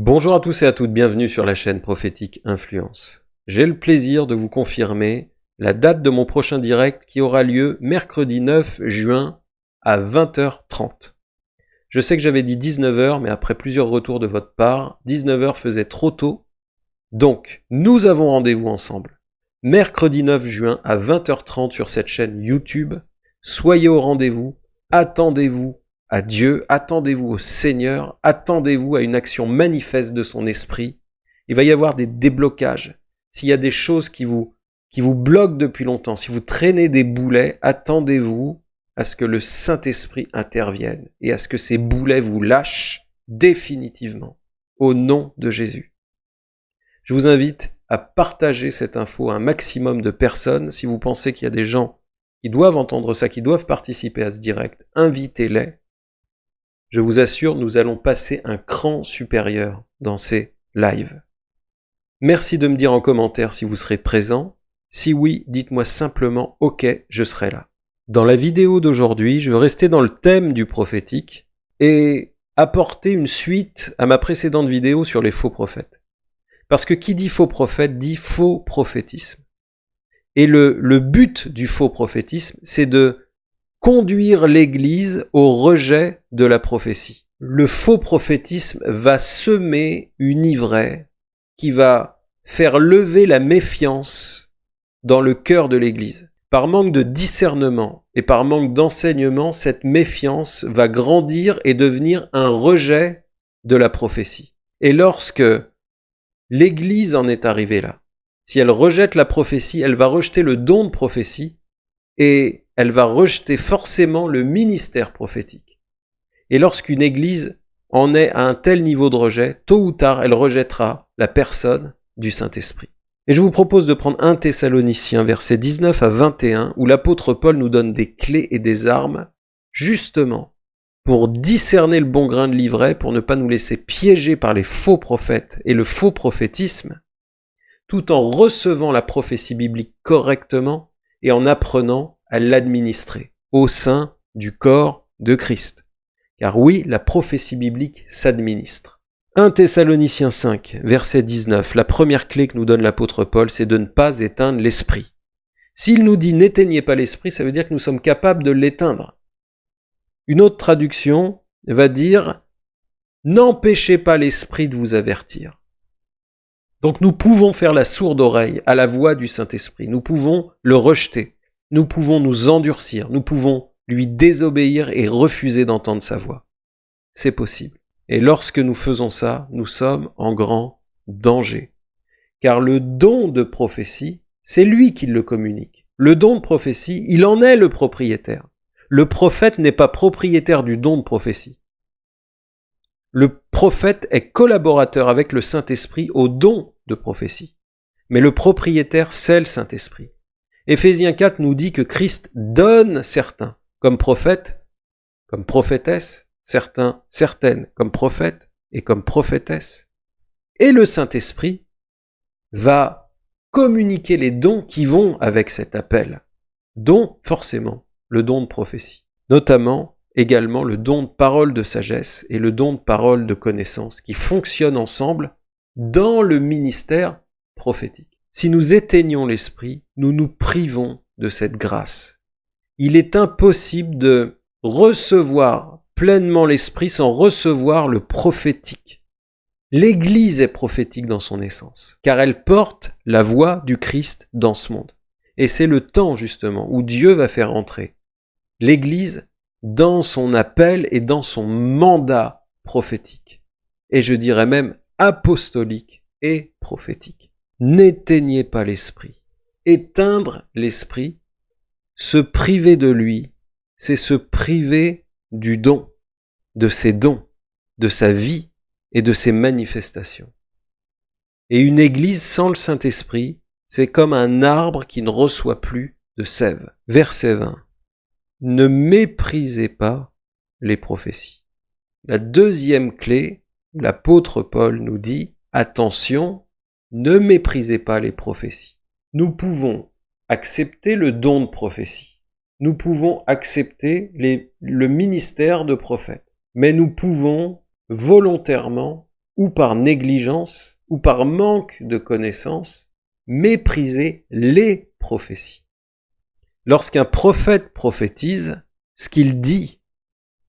Bonjour à tous et à toutes, bienvenue sur la chaîne Prophétique Influence. J'ai le plaisir de vous confirmer la date de mon prochain direct qui aura lieu mercredi 9 juin à 20h30. Je sais que j'avais dit 19h, mais après plusieurs retours de votre part, 19h faisait trop tôt. Donc, nous avons rendez-vous ensemble. Mercredi 9 juin à 20h30 sur cette chaîne YouTube. Soyez au rendez-vous, attendez-vous à Dieu, attendez-vous au Seigneur, attendez-vous à une action manifeste de son esprit. Il va y avoir des déblocages. S'il y a des choses qui vous, qui vous bloquent depuis longtemps, si vous traînez des boulets, attendez-vous à ce que le Saint-Esprit intervienne et à ce que ces boulets vous lâchent définitivement au nom de Jésus. Je vous invite à partager cette info à un maximum de personnes. Si vous pensez qu'il y a des gens qui doivent entendre ça, qui doivent participer à ce direct, invitez-les je vous assure, nous allons passer un cran supérieur dans ces lives. Merci de me dire en commentaire si vous serez présent. Si oui, dites-moi simplement « Ok, je serai là ». Dans la vidéo d'aujourd'hui, je veux rester dans le thème du prophétique et apporter une suite à ma précédente vidéo sur les faux prophètes. Parce que qui dit faux prophète dit faux prophétisme. Et le, le but du faux prophétisme, c'est de conduire l'Église au rejet de la prophétie. Le faux prophétisme va semer une ivraie qui va faire lever la méfiance dans le cœur de l'Église. Par manque de discernement et par manque d'enseignement, cette méfiance va grandir et devenir un rejet de la prophétie. Et lorsque l'Église en est arrivée là, si elle rejette la prophétie, elle va rejeter le don de prophétie et elle va rejeter forcément le ministère prophétique. Et lorsqu'une église en est à un tel niveau de rejet, tôt ou tard, elle rejettera la personne du Saint-Esprit. Et je vous propose de prendre un Thessaloniciens, verset 19 à 21, où l'apôtre Paul nous donne des clés et des armes, justement, pour discerner le bon grain de livret, pour ne pas nous laisser piéger par les faux prophètes et le faux prophétisme, tout en recevant la prophétie biblique correctement et en apprenant à l'administrer au sein du corps de Christ. Car oui, la prophétie biblique s'administre. 1 Thessaloniciens 5, verset 19, la première clé que nous donne l'apôtre Paul, c'est de ne pas éteindre l'esprit. S'il nous dit n'éteignez pas l'esprit, ça veut dire que nous sommes capables de l'éteindre. Une autre traduction va dire n'empêchez pas l'esprit de vous avertir. Donc nous pouvons faire la sourde oreille à la voix du Saint-Esprit, nous pouvons le rejeter nous pouvons nous endurcir, nous pouvons lui désobéir et refuser d'entendre sa voix. C'est possible. Et lorsque nous faisons ça, nous sommes en grand danger. Car le don de prophétie, c'est lui qui le communique. Le don de prophétie, il en est le propriétaire. Le prophète n'est pas propriétaire du don de prophétie. Le prophète est collaborateur avec le Saint-Esprit au don de prophétie. Mais le propriétaire, c'est le Saint-Esprit. Éphésiens 4 nous dit que Christ donne certains comme prophètes, comme prophétesses, certains, certaines comme prophètes et comme prophétesses. Et le Saint-Esprit va communiquer les dons qui vont avec cet appel, dont forcément le don de prophétie, notamment également le don de parole de sagesse et le don de parole de connaissance qui fonctionnent ensemble dans le ministère prophétique. Si nous éteignons l'esprit, nous nous privons de cette grâce. Il est impossible de recevoir pleinement l'esprit sans recevoir le prophétique. L'Église est prophétique dans son essence, car elle porte la voix du Christ dans ce monde. Et c'est le temps justement où Dieu va faire entrer l'Église dans son appel et dans son mandat prophétique. Et je dirais même apostolique et prophétique. N'éteignez pas l'esprit. Éteindre l'esprit, se priver de lui, c'est se priver du don, de ses dons, de sa vie et de ses manifestations. Et une église sans le Saint-Esprit, c'est comme un arbre qui ne reçoit plus de sève. Verset 20. Ne méprisez pas les prophéties. La deuxième clé, l'apôtre Paul nous dit, attention, ne méprisez pas les prophéties. Nous pouvons accepter le don de prophétie. Nous pouvons accepter le ministère de prophète. Mais nous pouvons volontairement ou par négligence, ou par manque de connaissance, mépriser les prophéties. Lorsqu'un prophète prophétise, ce qu'il dit,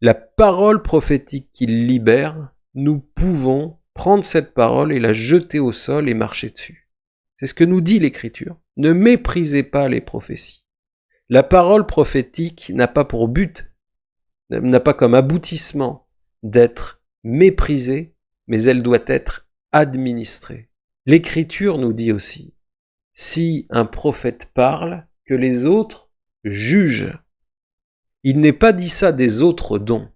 la parole prophétique qu'il libère, nous pouvons prendre cette parole et la jeter au sol et marcher dessus. C'est ce que nous dit l'Écriture. Ne méprisez pas les prophéties. La parole prophétique n'a pas pour but, n'a pas comme aboutissement d'être méprisée, mais elle doit être administrée. L'Écriture nous dit aussi, si un prophète parle, que les autres jugent. Il n'est pas dit ça des autres dons,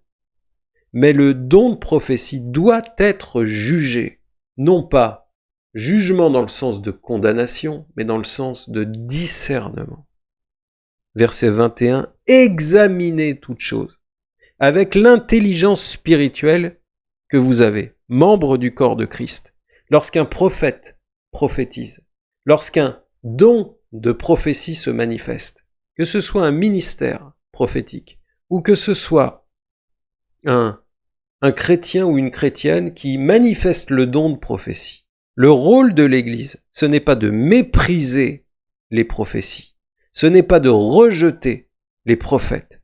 mais le don de prophétie doit être jugé, non pas jugement dans le sens de condamnation, mais dans le sens de discernement. Verset 21, examinez toute chose avec l'intelligence spirituelle que vous avez, membre du corps de Christ. Lorsqu'un prophète prophétise, lorsqu'un don de prophétie se manifeste, que ce soit un ministère prophétique, ou que ce soit un, un chrétien ou une chrétienne qui manifeste le don de prophétie. Le rôle de l'Église, ce n'est pas de mépriser les prophéties, ce n'est pas de rejeter les prophètes,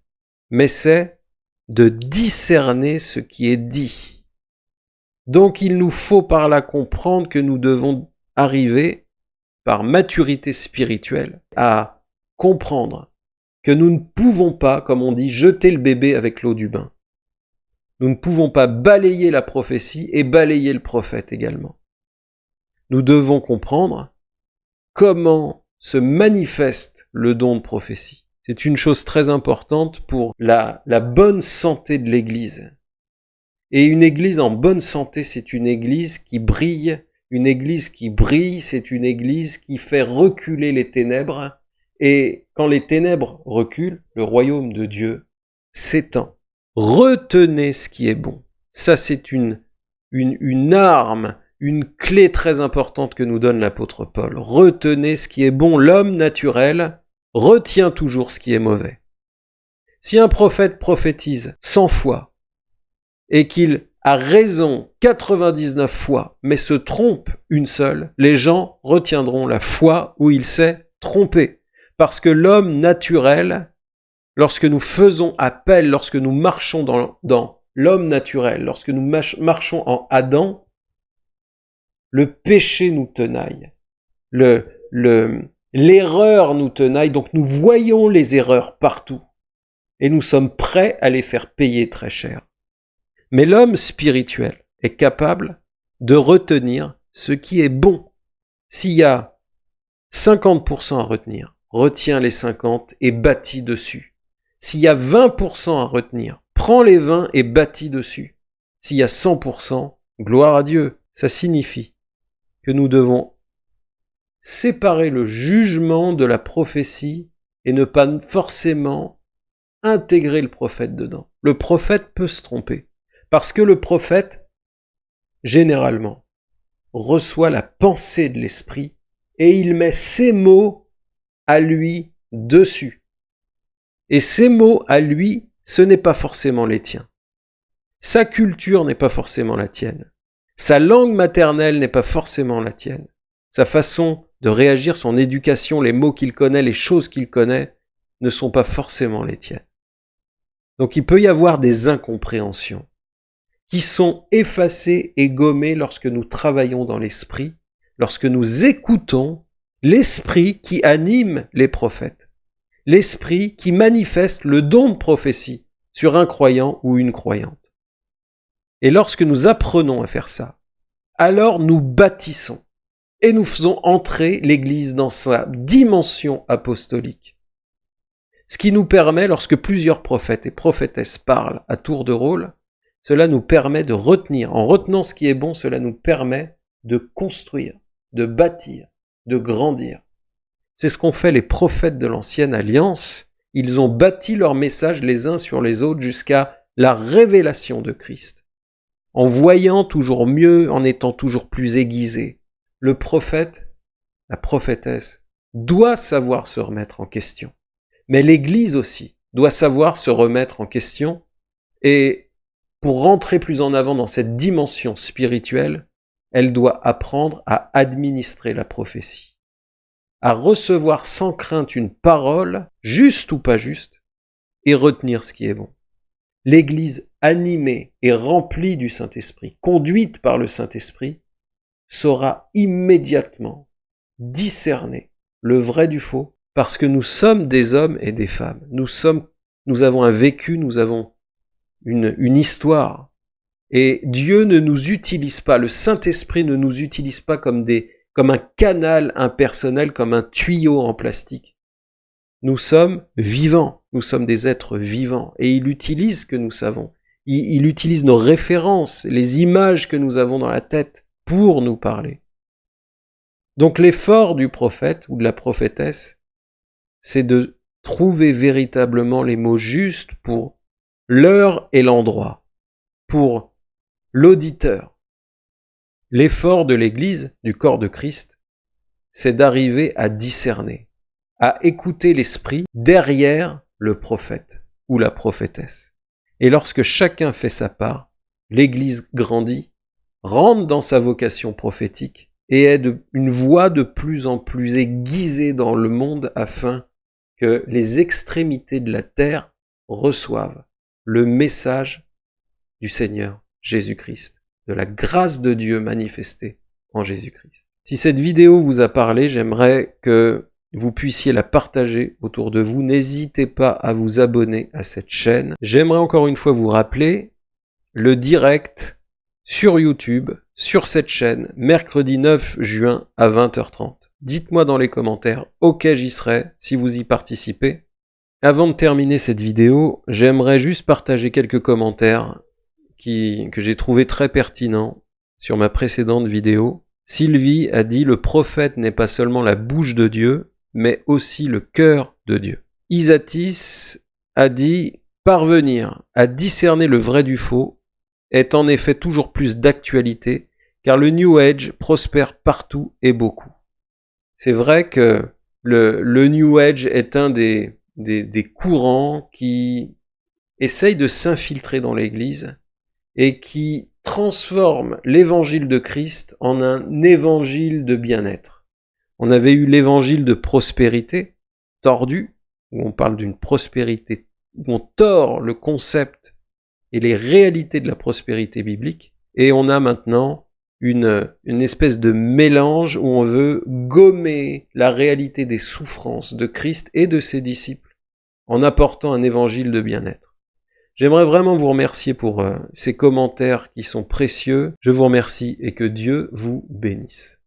mais c'est de discerner ce qui est dit. Donc il nous faut par là comprendre que nous devons arriver, par maturité spirituelle, à comprendre que nous ne pouvons pas, comme on dit, jeter le bébé avec l'eau du bain. Nous ne pouvons pas balayer la prophétie et balayer le prophète également. Nous devons comprendre comment se manifeste le don de prophétie. C'est une chose très importante pour la, bonne santé de l'Église. Et une Église en bonne santé, c'est une Église qui brille. Une Église qui brille, c'est une Église qui fait reculer les ténèbres. Et quand les ténèbres reculent, le royaume de Dieu s'étend. Retenez ce qui est bon. Ça, c'est une, une, une arme, une clé très importante que nous donne l'apôtre Paul. Retenez ce qui est bon. L'homme naturel retient toujours ce qui est mauvais. Si un prophète prophétise 100 fois et qu'il a raison 99 fois, mais se trompe une seule, les gens retiendront la fois où il s'est trompé. Parce que l'homme naturel, lorsque nous faisons appel, lorsque nous marchons dans, l'homme naturel, lorsque nous marchons en Adam, le péché nous tenaille. Le, le, L'erreur nous tenaille, donc nous voyons les erreurs partout. Et nous sommes prêts à les faire payer très cher. Mais l'homme spirituel est capable de retenir ce qui est bon. S'il y a 50% à retenir, retiens les 50 et bâtis dessus. S'il y a 20% à retenir, prends les 20 et bâtis dessus. S'il y a 100%, gloire à Dieu. Ça signifie que nous devons séparer le jugement de la prophétie et ne pas forcément intégrer le prophète dedans. Le prophète peut se tromper, parce que le prophète, généralement, reçoit la pensée de l'esprit et il met ses mots à lui dessus. Et ces mots à lui, ce n'est pas forcément les tiens. Sa culture n'est pas forcément la tienne. Sa langue maternelle n'est pas forcément la tienne. Sa façon de réagir, son éducation, les mots qu'il connaît, les choses qu'il connaît, ne sont pas forcément les tiennes. Donc il peut y avoir des incompréhensions qui sont effacées et gommées lorsque nous travaillons dans l'esprit, lorsque nous écoutons l'esprit qui anime les prophètes, l'esprit qui manifeste le don de prophétie sur un croyant ou une croyante. Et lorsque nous apprenons à faire ça, alors nous bâtissons et nous faisons entrer l'Église dans sa dimension apostolique. Ce qui nous permet, lorsque plusieurs prophètes et prophétesses parlent à tour de rôle, cela nous permet de retenir. En retenant ce qui est bon, cela nous permet de construire, de bâtir, de grandir. C'est ce qu'ont fait les prophètes de l'ancienne alliance. Ils ont bâti leur message les uns sur les autres jusqu'à la révélation de Christ. En voyant toujours mieux, en étant toujours plus aiguisés, le prophète, la prophétesse, doit savoir se remettre en question. Mais l'Église aussi doit savoir se remettre en question et pour rentrer plus en avant dans cette dimension spirituelle, elle doit apprendre à administrer la prophétie, à recevoir sans crainte une parole, juste ou pas juste, et retenir ce qui est bon. L'Église animée et remplie du Saint-Esprit, conduite par le Saint-Esprit, saura immédiatement discerner le vrai du faux, parce que nous sommes des hommes et des femmes. Nous sommes, nous avons un vécu, nous avons une, une histoire. Et Dieu ne nous utilise pas, le Saint-Esprit ne nous utilise pas comme des, comme un canal impersonnel, comme un tuyau en plastique. Nous sommes vivants, nous sommes des êtres vivants, et il utilise ce que nous savons. Il, il utilise nos références, les images que nous avons dans la tête pour nous parler. Donc l'effort du prophète ou de la prophétesse, c'est de trouver véritablement les mots justes pour l'heure et l'endroit, pour l'auditeur. L'effort de l'Église, du corps de Christ, c'est d'arriver à discerner, à écouter l'esprit derrière le prophète ou la prophétesse. Et lorsque chacun fait sa part, l'Église grandit, rentre dans sa vocation prophétique et est une voix de plus en plus aiguisée dans le monde afin que les extrémités de la terre reçoivent le message du Seigneur Jésus-Christ, de la grâce de Dieu manifestée en Jésus-Christ. Si cette vidéo vous a parlé, j'aimerais que vous puissiez la partager autour de vous. N'hésitez pas à vous abonner à cette chaîne. J'aimerais encore une fois vous rappeler le direct sur YouTube, sur cette chaîne, mercredi 9 juin à 20h30. Dites-moi dans les commentaires, ok j'y serai, si vous y participez. Avant de terminer cette vidéo, j'aimerais juste partager quelques commentaires que j'ai trouvé très pertinents sur ma précédente vidéo. Sylvie a dit « Le prophète n'est pas seulement la bouche de Dieu, mais aussi le cœur de Dieu. » Isatis a dit « Parvenir à discerner le vrai du faux est en effet toujours plus d'actualité, car le New Age prospère partout et beaucoup. C'est vrai que le, le, New Age est un des, des, des courants qui essayent de s'infiltrer dans l'Église et qui transforme l'évangile de Christ en un évangile de bien-être. On avait eu l'évangile de prospérité, tordu, où on parle d'une prospérité, où on tord le concept et les réalités de la prospérité biblique. Et on a maintenant une, une espèce de mélange où on veut gommer la réalité des souffrances de Christ et de ses disciples en apportant un évangile de bien-être. J'aimerais vraiment vous remercier pour euh, ces commentaires qui sont précieux. Je vous remercie et que Dieu vous bénisse.